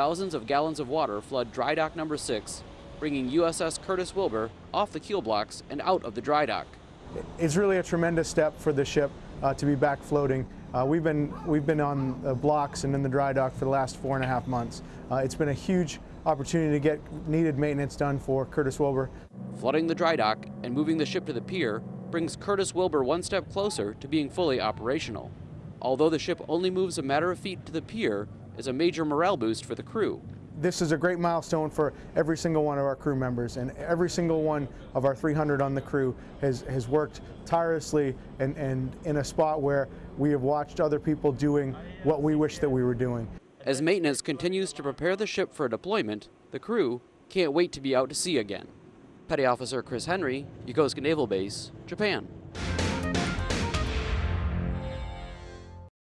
thousands of gallons of water flood dry dock number 6, bringing USS Curtis Wilbur off the keel blocks and out of the dry dock. It's really a tremendous step for the ship uh, to be back floating. Uh, we've been we've been on the blocks and in the dry dock for the last four and a half months. Uh, it's been a huge opportunity to get needed maintenance done for Curtis Wilbur. Flooding the dry dock and moving the ship to the pier brings Curtis Wilbur one step closer to being fully operational. Although the ship only moves a matter of feet to the pier, is a major morale boost for the crew. This is a great milestone for every single one of our crew members, and every single one of our 300 on the crew has, has worked tirelessly and, and in a spot where we have watched other people doing what we wish that we were doing. As maintenance continues to prepare the ship for deployment, the crew can't wait to be out to sea again. Petty Officer Chris Henry, Yokosuka Naval Base, Japan.